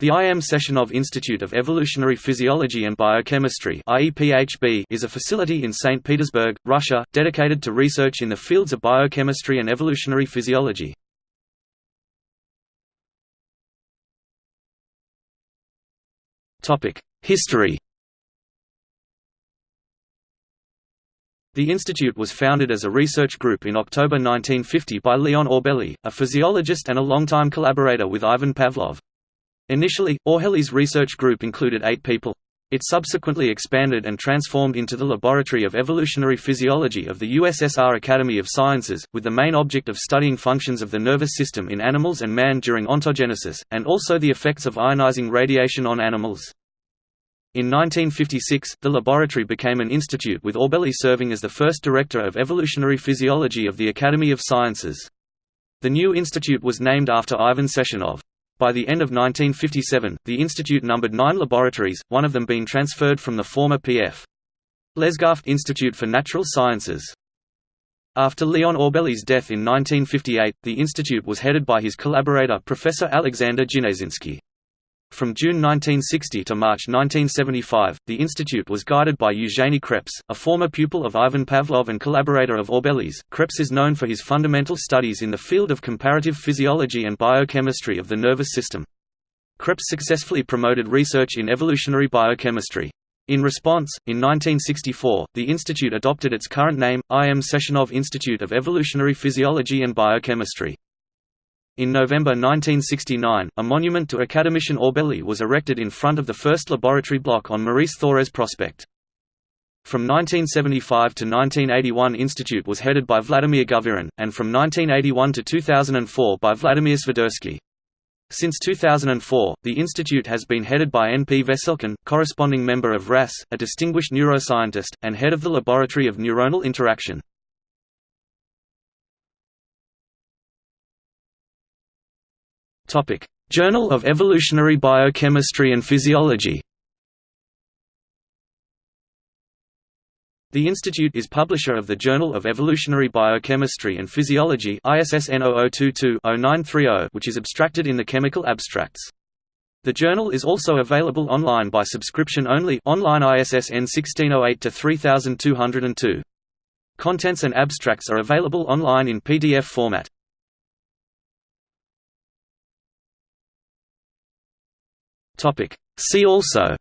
The IM Sechenov Institute of Evolutionary Physiology and Biochemistry is a facility in St. Petersburg, Russia, dedicated to research in the fields of biochemistry and evolutionary physiology. History The institute was founded as a research group in October 1950 by Leon Orbeli, a physiologist and a longtime collaborator with Ivan Pavlov. Initially, Orbeli's research group included eight people. It subsequently expanded and transformed into the Laboratory of Evolutionary Physiology of the USSR Academy of Sciences, with the main object of studying functions of the nervous system in animals and man during ontogenesis, and also the effects of ionizing radiation on animals. In 1956, the laboratory became an institute with Orbeli serving as the first director of evolutionary physiology of the Academy of Sciences. The new institute was named after Ivan Sechenov. By the end of 1957, the institute numbered nine laboratories, one of them being transferred from the former P.F. Lesgaft Institute for Natural Sciences. After Leon Orbeli's death in 1958, the institute was headed by his collaborator Professor Alexander Ginetsinsky. From June 1960 to March 1975, the institute was guided by Eugenie Kreps, a former pupil of Ivan Pavlov and collaborator of Orbeli's. Kreps is known for his fundamental studies in the field of comparative physiology and biochemistry of the nervous system. Kreps successfully promoted research in evolutionary biochemistry. In response, in 1964, the institute adopted its current name, IM Sechenov Institute of Evolutionary Physiology and Biochemistry. In November 1969, a monument to academician Orbeli was erected in front of the first laboratory block on Maurice Thorez Prospect. From 1975 to 1981 Institute was headed by Vladimir Govyrin, and from 1981 to 2004 by Vladimir Svidersky. Since 2004, the institute has been headed by N. P. Veselkin, corresponding member of RAS, a distinguished neuroscientist, and head of the Laboratory of Neuronal Interaction. Journal of Evolutionary Biochemistry and Physiology The institute is publisher of the Journal of Evolutionary Biochemistry and Physiology ISSN 0022-0930 which is abstracted in the Chemical Abstracts. The journal is also available online by subscription only online ISSN 1608-3202. Contents and abstracts are available online in PDF format. See also.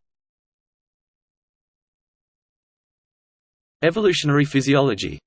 Evolutionary physiology